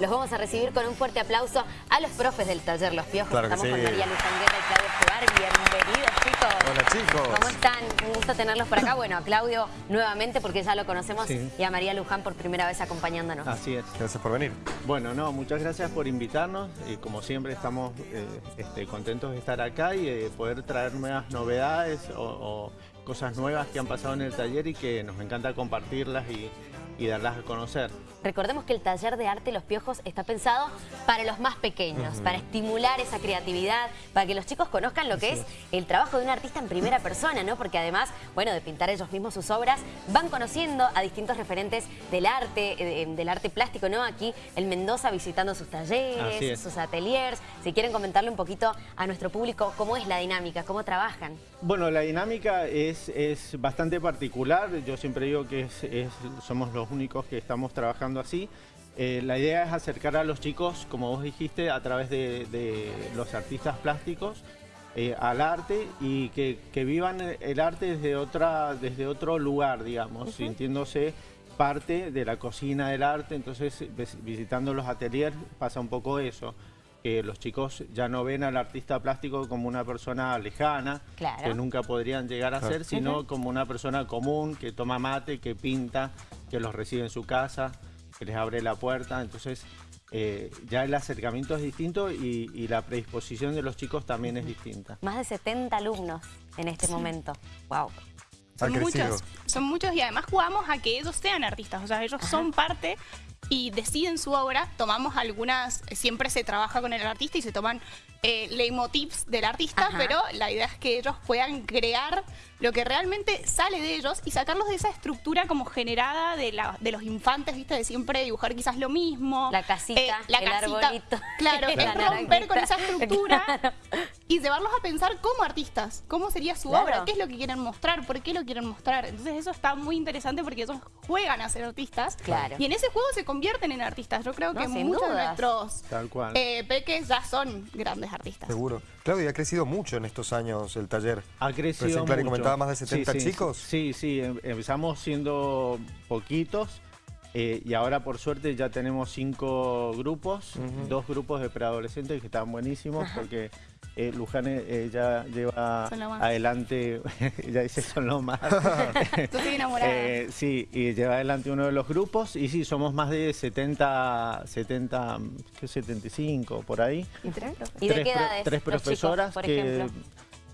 los vamos a recibir con un fuerte aplauso a los profes del taller Los Piojos. Claro Estamos sí. con María Luz Anguera y Claudio Escobar. Bienvenidos, chicos. Hola, chicos. ¿Cómo están? Un gusto tenerlos por acá. Bueno, a Claudio nuevamente porque ya lo conocemos Sí. y a María Luján por primera vez acompañándonos. Así es. Gracias por venir. Bueno, no, muchas gracias por invitarnos y como siempre estamos eh, este, contentos de estar acá y de poder traer nuevas novedades o, o cosas nuevas que han pasado en el taller y que nos encanta compartirlas y, y darlas a conocer. Recordemos que el taller de arte Los Piojos está pensado para los más pequeños, para estimular esa creatividad, para que los chicos conozcan lo que es el trabajo de un artista en primera persona, ¿no? Porque además, bueno, de pintar ellos mismos sus obras, van conociendo a distintos referentes del arte, eh, del arte plástico, ¿no? Aquí en Mendoza visitando sus talleres, es. sus ateliers. Si quieren comentarle un poquito a nuestro público cómo es la dinámica, cómo trabajan. Bueno, la dinámica es, es bastante particular. Yo siempre digo que es- es- somos los únicos que estamos trabajando así. Eh, la idea es acercar a los chicos, como vos dijiste, a través de, de los artistas plásticos eh, al arte y que, que vivan el arte desde, otra, desde otro lugar, digamos, sintiéndose parte de la cocina del arte. Entonces, vis- visitando los ateliers pasa un poco eso que los chicos ya no ven al artista plástico como una persona lejana, Claro. que nunca podrían llegar a Claro. ser, sino como una persona común que toma mate, que pinta, que los recibe en su casa, que les abre la puerta. Entonces, eh, ya el acercamiento es distinto y, y la predisposición de los chicos también es distinta. Más de 70 alumnos en este momento. Wow. Son muchos, son muchos y además jugamos a que ellos sean artistas, o sea, ellos son parte y deciden su obra, tomamos algunas, siempre se trabaja con el artista y se toman eh, leitmotivs del artista, Ajá. pero la idea es que ellos puedan crear lo que realmente sale de ellos y sacarlos de esa estructura como generada de, la, de los infantes, viste, de siempre dibujar quizás lo mismo. La casita, Eh, la el casita, arbolito. Claro, La es romper con esa estructura Claro. Y llevarlos a pensar como artistas, cómo sería su Claro. obra, qué es lo que quieren mostrar, por qué lo quieren mostrar. Entonces eso está muy interesante porque ellos juegan a ser artistas Claro. y en ese juego se convierten en artistas. Yo creo No, que muchos de nuestros Tal cual. eh, peques ya son grandes artistas. Seguro. Claudia, ha crecido mucho en estos años el taller. Ha crecido Recién Clary mucho. comentaba más de 70 Sí, sí, chicos. Sí, sí, em- empezamos siendo poquitos eh, y ahora por suerte ya tenemos cinco grupos, dos grupos de preadolescentes que están buenísimos porque eh, Luján eh, ya lleva adelante, ya dice son lo más. Estoy enamorada. Eh, sí, y lleva adelante uno de los grupos y sí, somos más de 70, 70, ¿qué? 75 por ahí ¿Y de tres qué pro- edades? tres los chicos, profesoras por que ejemplo?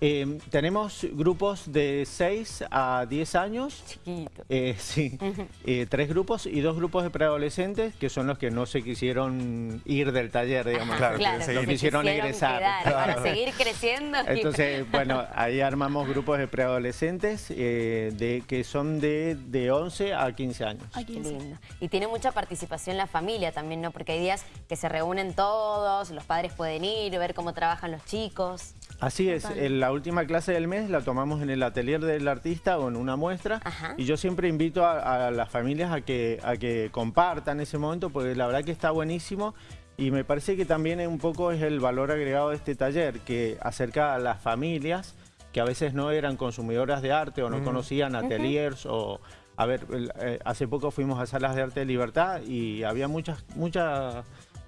Eh, tenemos grupos de 6 a 10 años. Chiquito. eh, sí, Eh, tres grupos y dos grupos de preadolescentes que son los que no se quisieron ir del taller, digamos. Claro, que se Quisieron egresar. quedar para seguir creciendo. y- Entonces, bueno, ahí armamos grupos de preadolescentes eh, de, que son de, de 11 a 15 años. Ay, Qué lindo. Y tiene mucha participación la familia también, ¿no? Porque hay días que se reúnen todos, los padres pueden ir, ver cómo trabajan los chicos. Así es, en la última clase del mes la tomamos en el atelier del artista o en una muestra Ajá. y yo siempre invito a, a las familias a que, a que compartan ese momento porque la verdad que está buenísimo y me parece que también un poco es el valor agregado de este taller que acerca a las familias que a veces no eran consumidoras de arte o no conocían ateliers o... A ver, eh, hace poco fuimos a salas de arte de libertad y había muchas, muchas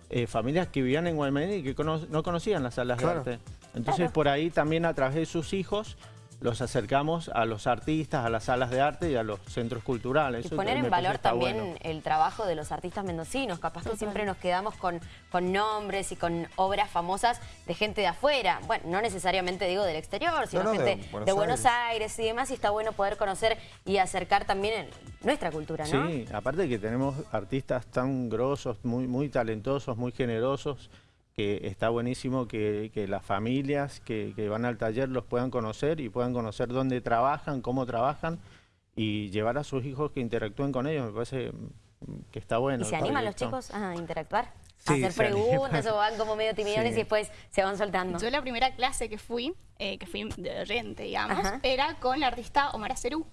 eh, familias que vivían en Guaymallén y que cono- no conocían las salas Claro. de arte. Entonces por ahí también a través de sus hijos los acercamos a los artistas, a las salas de arte y a los centros culturales. Y Eso poner en valor también bueno. el trabajo de los artistas mendocinos. Capaz que siempre nos quedamos con, con nombres y con obras famosas de gente de afuera. Bueno, no necesariamente digo del exterior, sino No, no, de gente de Buenos Buenos, Aires. y demás. Y está bueno poder conocer y acercar también el- nuestra cultura, ¿no? Sí, aparte que tenemos artistas tan grosos, muy, muy talentosos, muy generosos, que está buenísimo que, que las familias que, que van al taller los puedan conocer y puedan conocer dónde trabajan, cómo trabajan y llevar a sus hijos que interactúen con ellos. Me parece que está bueno. ¿Y se animan los chicos a interactuar? Sí, a hacer preguntas o van como medio timidones Sí. y después se van soltando. Yo la primera clase que fui, eh, que fui de oyente, digamos, Ajá. era con la artista Omar Acerú.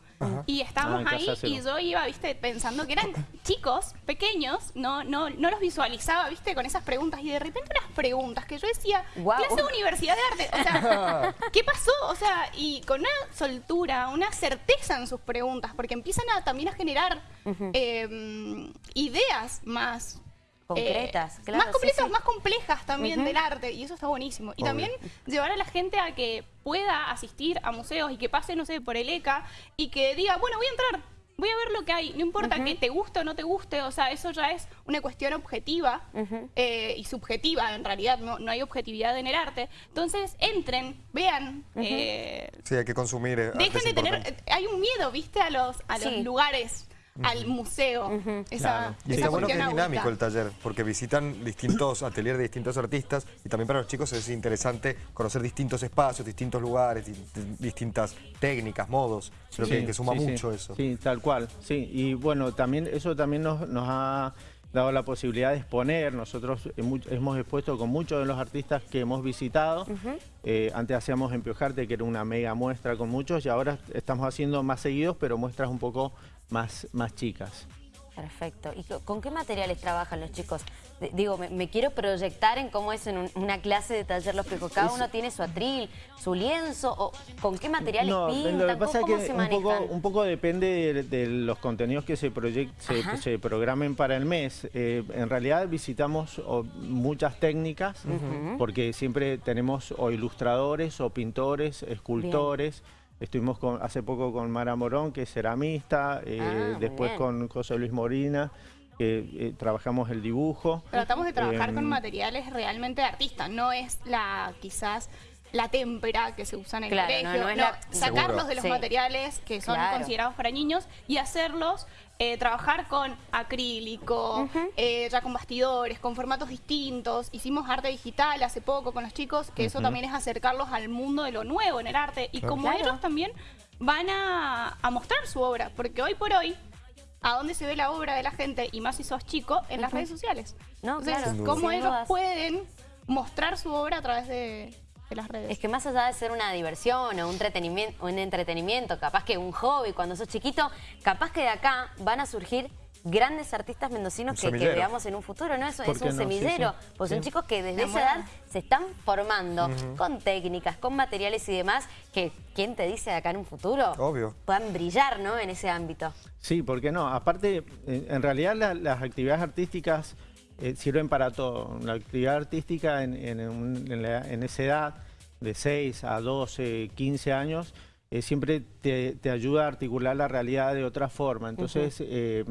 Y Ah, estábamos Casa ahí y yo iba, viste, pensando que eran chicos pequeños, no, no, no los visualizaba, viste, con esas preguntas. Y de repente unas preguntas que yo decía, Guau. clase de universidad de arte. O sea, ¿qué pasó? O sea, y con una soltura, una certeza en sus preguntas, porque empiezan a, también a generar eh, ideas más Concretas, eh, claro, más sí, completas, sí. más complejas también del arte, y eso está buenísimo. Y Obvio. también llevar a la gente a que pueda asistir a museos y que pase, no sé, por el ECA y que diga, bueno, voy a entrar, voy a ver lo que hay, no importa que te guste o no te guste, o sea, eso ya es una cuestión objetiva eh, y subjetiva, en realidad, no, no hay objetividad en el arte. Entonces, entren, vean, eh, Sí, hay que consumir. eh, dejen de tener, hay un miedo, viste, a los, a los Al museo, esa, Claro. Y está bueno que es dinámico el taller, porque visitan distintos ateliers de distintos artistas y también para los chicos es interesante conocer distintos espacios, distintos lugares, di- di- distintas técnicas, modos. Creo que, Sí, que suma sí, sí. mucho eso. Sí, tal cual. Sí, y bueno, también eso también nos, nos ha dado la posibilidad de exponer. Nosotros hemos expuesto con muchos de los artistas que hemos visitado. Eh, antes hacíamos en Piojarte, que era una mega muestra con muchos, y ahora estamos haciendo más seguidos, pero muestras un poco más, más chicas. Perfecto. ¿Y co- con qué materiales trabajan los chicos? Digo, me, me quiero proyectar en cómo es en un- una clase de taller los pijos. Cada Es- uno tiene su atril, su lienzo, o con qué materiales No, pintan, lo que pasa es ¿Cómo, que se un poco, manejan? un poco depende de, de los contenidos que se, se, se programen para el mes. Eh, en realidad visitamos o, muchas técnicas porque siempre tenemos o ilustradores o pintores, escultores. Estuvimos con, hace poco con Mara Morón, que es ceramista, eh, Ah, después bien. con José Luis Morina, que eh, trabajamos el dibujo. Tratamos de trabajar Em, con materiales realmente de artista, no es la quizás la témpera que se usa en el Claro, colegio, no, no es la- sacarlos Seguro. de los Sí. materiales que son Claro. considerados para niños y hacerlos eh, trabajar con acrílico, eh, ya con bastidores, con formatos distintos. Hicimos arte digital hace poco con los chicos, que eso también es acercarlos al mundo de lo nuevo en el arte. Y como Claro. ellos también van a, a mostrar su obra, porque hoy por hoy a dónde se ve la obra de la gente, y más si sos chico, en las redes sociales. No, Entonces, claro, cómo ellos pueden mostrar su obra a través de, de las redes. Es que más allá de ser una diversión o un entretenimiento, un entretenimiento, capaz que un hobby cuando sos chiquito, capaz que de acá van a surgir grandes artistas mendocinos que, veamos en un futuro, ¿no? Es, ¿Por es un no? Semillero. sí. Pues Sí. son chicos que desde esa edad se están formando con técnicas, con materiales y demás, que quién te dice de acá en un futuro Obvio. puedan brillar, ¿no? En ese ámbito. Sí, ¿por qué no? Aparte, eh, en realidad la- las actividades artísticas eh, sirven para todo. La actividad artística en, en en la- en esa edad, de 6 a 12, 15 años, eh, siempre te, te ayuda a articular la realidad de otra forma. Entonces, eh,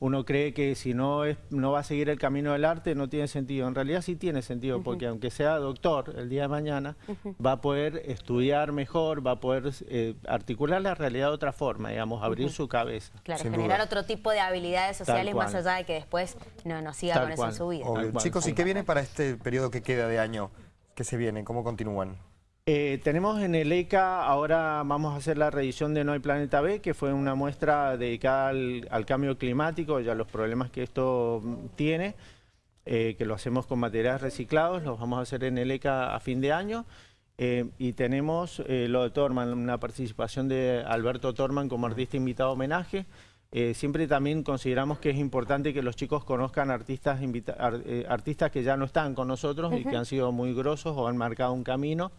uno cree que si no, es, no va a seguir el camino del arte, no tiene sentido. En realidad sí tiene sentido, porque aunque sea doctor el día de mañana, va a poder estudiar mejor, va a poder eh, articular la realidad de otra forma, digamos, abrir su cabeza. Claro, Sin generar duda. otro tipo de habilidades sociales más allá de que después no, no siga Tal con eso en su vida. Chicos, ¿y qué viene para este periodo que queda de año? ¿Qué se viene? ¿Cómo continúan? Eh, tenemos en el ECA, ahora vamos a hacer la reedición de No hay Planeta B, que fue una muestra dedicada al, al cambio climático y a los problemas que esto tiene, eh, que lo hacemos con materiales reciclados, los vamos a hacer en el ECA a fin de año. Eh, y tenemos eh, lo de Torman, una participación de Alberto Torman como artista invitado a homenaje. Eh, siempre también consideramos que es importante que los chicos conozcan artistas, invita- ar- eh, artistas que ya no están con nosotros y que han sido muy grosos o han marcado un camino.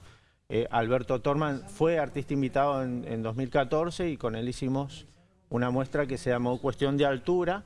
Eh, Alberto Torman fue artista invitado en, en 2014 y con él hicimos una muestra que se llamó Cuestión de Altura,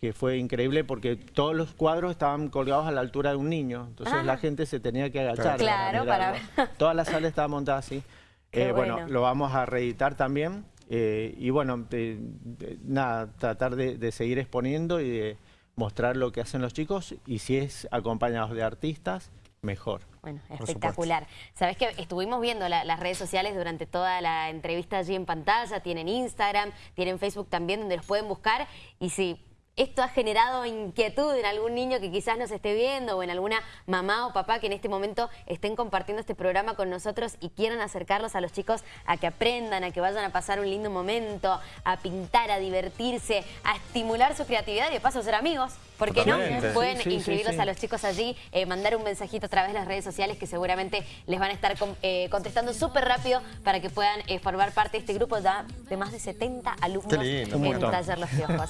que fue increíble porque todos los cuadros estaban colgados a la altura de un niño. Entonces Ah. la gente se tenía que agachar. Claro, para. Toda la sala estaba montada así. Eh, bueno. bueno. lo vamos a reeditar también. eh, y bueno, de- de- nada, tratar de, de seguir exponiendo y de mostrar lo que hacen los chicos. Y si es acompañados de artistas, mejor. Bueno, espectacular. Sabes que estuvimos viendo la- las redes sociales durante toda la entrevista allí en pantalla, tienen Instagram, tienen Facebook también donde los pueden buscar y si esto ha generado inquietud en algún niño que quizás nos esté viendo o en alguna mamá o papá que en este momento estén compartiendo este programa con nosotros y quieran acercarlos a los chicos a que aprendan, a que vayan a pasar un lindo momento, a pintar, a divertirse, a estimular su creatividad y de paso ser amigos. ¿Por qué no? Pueden Sí, sí, sí, inscribirlos sí. a los chicos allí, eh, mandar un mensajito a través de las redes sociales que seguramente les van a estar con- eh, contestando súper rápido para que puedan eh, formar parte de este grupo ya de más de 70 alumnos lindo, en. Taller Los Piojos.